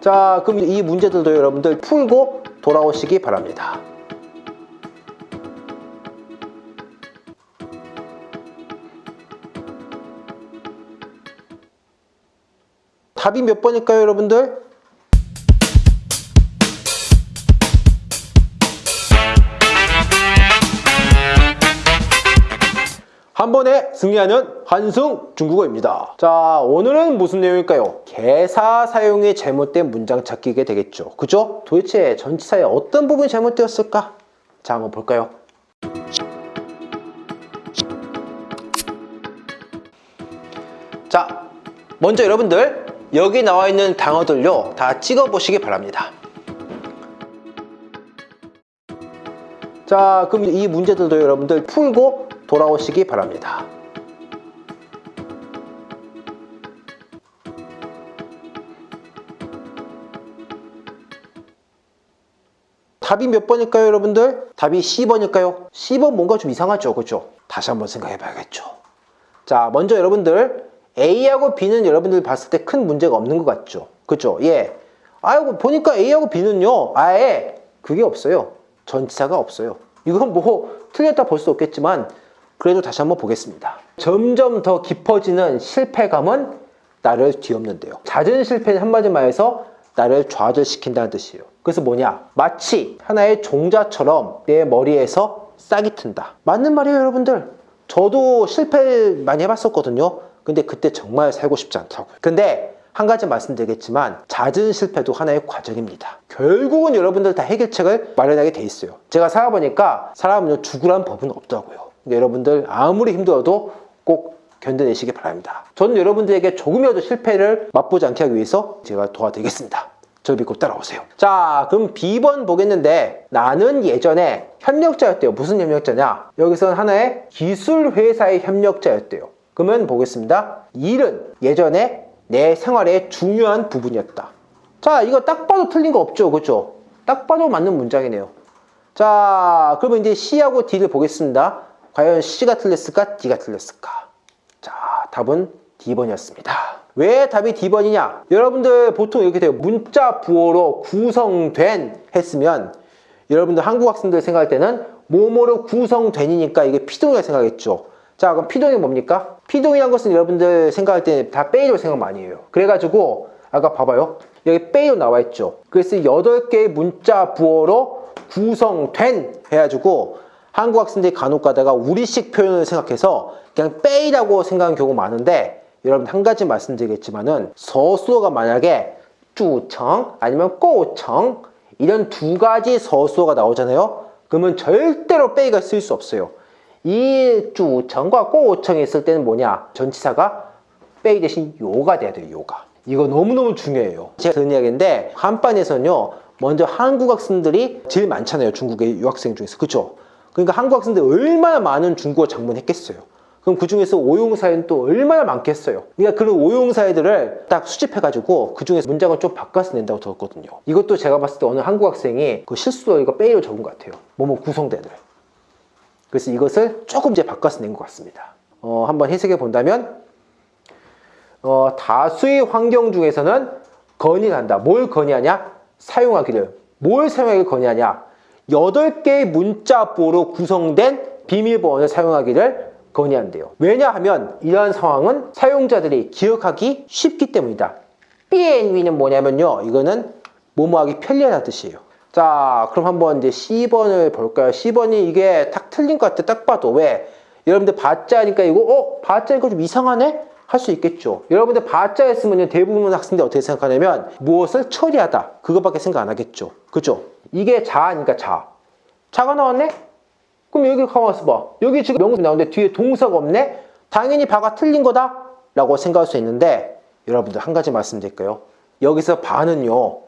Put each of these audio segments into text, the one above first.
자 그럼 이 문제들도 여러분들 풀고 돌아오시기 바랍니다. 답이 몇 번일까요 여러분들? 한 번에 승리하는 한승 중국어입니다. 자, 오늘은 무슨 내용일까요? 개사 사용이 잘못된 문장 찾기게 되겠죠. 그죠? 도대체 전치사의 어떤 부분이 잘못되었을까? 자, 한번 볼까요? 자, 먼저 여러분들 여기 나와 있는 단어들요 다 찍어 보시기 바랍니다. 자, 그럼 이 문제들도 여러분들 풀고 돌아오시기 바랍니다. 답이 몇 번일까요, 여러분들? 답이 C번일까요? C번 뭔가 좀 이상하죠, 그죠? 다시 한번 생각해 봐야겠죠. 자, 먼저 여러분들 A하고 B는 여러분들 봤을 때 큰 문제가 없는 것 같죠? 그죠? 예. 아이고, 보니까 A하고 B는요, 아예 그게 없어요. 전치사가 없어요. 이건 뭐 틀렸다 볼 수 없겠지만 그래도 다시 한번 보겠습니다. 점점 더 깊어지는 실패감은 나를 뒤엎는데요. 잦은 실패는 한마디 말해서 나를 좌절시킨다는 뜻이에요. 그래서 뭐냐? 마치 하나의 종자처럼 내 머리에서 싹이 튼다. 맞는 말이에요, 여러분들. 저도 실패 많이 해봤었거든요. 근데 그때 정말 살고 싶지 않다고요. 근데 한 가지 말씀드리겠지만 잦은 실패도 하나의 과정입니다. 결국은 여러분들 다 해결책을 마련하게 돼 있어요. 제가 살아보니까 사람은 죽으란 법은 없다고요. 여러분들 아무리 힘들어도 꼭 견뎌내시기 바랍니다. 저는 여러분들에게 조금이라도 실패를 맛보지 않게 하기 위해서 제가 도와드리겠습니다. 저를 믿고 따라오세요. 자, 그럼 B번 보겠는데 나는 예전에 협력자였대요. 무슨 협력자냐? 여기서는 하나의 기술회사의 협력자였대요. 그러면 보겠습니다. 일은 예전에 내 생활의 중요한 부분이었다. 자, 이거 딱 봐도 틀린 거 없죠? 그죠? 딱 봐도 맞는 문장이네요. 자, 그러면 이제 C하고 D를 보겠습니다. 과연 C가 틀렸을까? D가 틀렸을까? 자, 답은 D번이었습니다. 왜 답이 D번이냐? 여러분들 보통 이렇게 돼요. 문자 부호로 구성된 했으면 여러분들 한국 학생들 생각할 때는 뭐뭐로 구성된이니까 이게 피동이라 생각했죠. 자, 그럼 피동이 뭡니까? 피동이란 것은 여러분들 생각할 때다 빼이로 생각 많이 해요. 그래가지고 아까 봐봐요. 여기 빼이로 나와 있죠. 그래서 8개의 문자 부호로 구성된 해가지고 한국 학생들이 간혹 가다가 우리식 표현을 생각해서 그냥 빼이라고 생각하는 경우가 많은데 여러분 한 가지 말씀드리겠지만은 서술어가 만약에 쭈청 아니면 꼬청 이런 두 가지 서술어가 나오잖아요. 그러면 절대로 빼이가 쓸 수 없어요. 이 쭈청과 꼬청이 있을 때는 뭐냐? 전치사가 빼이 대신 요가 돼야 돼요. 요가. 이거 너무너무 중요해요. 제가 듣는 이야기인데 한반에서는요. 먼저 한국 학생들이 제일 많잖아요. 중국의 유학생 중에서. 그렇죠? 그러니까 한국 학생들이 얼마나 많은 중국어 장문했겠어요. 그럼 그 중에서 오용사에는 또 얼마나 많겠어요. 그러니까 그런 오용사애들을 딱 수집해가지고 그 중에서 문장을 좀 바꿔서 낸다고 들었거든요. 이것도 제가 봤을 때 어느 한국 학생이 그 실수로 이거 빼이로 적은 것 같아요. 뭐뭐 구성대들. 그래서 이것을 조금 이제 바꿔서 낸 것 같습니다. 어, 한번 해석해 본다면 어, 다수의 환경 중에서는 건의한다. 뭘 건의하냐? 사용하기를. 뭘 사용하기를 건의하냐? 8개의 문자보로 구성된 비밀번호를 사용하기를 건의한대요. 왜냐하면 이러한 상황은 사용자들이 기억하기 쉽기 때문이다. 비엔위는 뭐냐면요. 이거는 뭐뭐하기 편리하다는 뜻이에요. 자, 그럼 한번 이제 C번을 볼까요? C번이 이게 딱 틀린 것 같아. 딱 봐도. 왜? 여러분들 바자니까 이거, 어? 바자 이거 좀 이상하네? 할 수 있겠죠. 여러분들 바자 했으면 대부분 학생들 어떻게 생각하냐면 무엇을 처리하다. 그거밖에 생각 안 하겠죠. 그죠? 이게 자아니까 자. 자가 나왔네? 그럼 여기 가만있어 봐. 여기 지금 명사 나오는데 뒤에 동사가 없네? 당연히 바가 틀린 거다? 라고 생각할 수 있는데 여러분들 한 가지 말씀드릴까요? 여기서 바는요.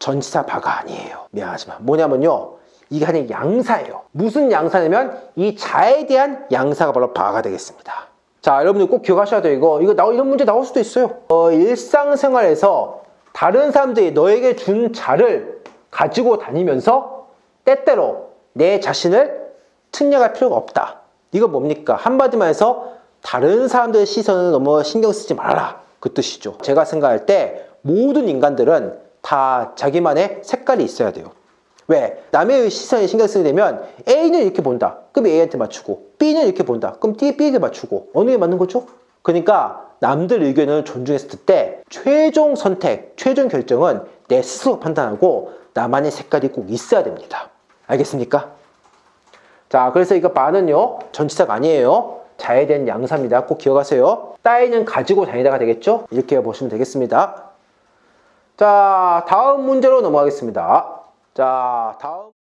전치사 바가 아니에요. 미안하지만 뭐냐면요. 이게 아니 양사예요. 무슨 양사냐면 이 자에 대한 양사가 바로 바가 되겠습니다. 자, 여러분들 꼭 기억하셔야 돼요. 이거 이거 나 이런 문제 나올 수도 있어요. 어, 일상생활에서 다른 사람들이 너에게 준 자를 가지고 다니면서 때때로 내 자신을 측량할 필요가 없다. 이거 뭡니까? 한마디만 해서 다른 사람들의 시선을 너무 신경 쓰지 말아라. 그 뜻이죠. 제가 생각할 때 모든 인간들은 다 자기만의 색깔이 있어야 돼요. 왜? 남의 시선에 신경 쓰게 되면 A는 이렇게 본다. 그럼 A한테 맞추고 B는 이렇게 본다. 그럼 D, B에게 맞추고 어느 게 맞는 거죠? 그러니까 남들 의견을 존중했을 때 최종 선택, 최종 결정은 내 스스로 판단하고 나만의 색깔이 꼭 있어야 됩니다. 알겠습니까? 자, 그래서 이거 바는요, 전치사가 아니에요. 자에 대한 양사입니다. 꼭 기억하세요. 따위는 가지고 다니다가 되겠죠? 이렇게 보시면 되겠습니다. 자, 다음 문제로 넘어가겠습니다. 자, 다음.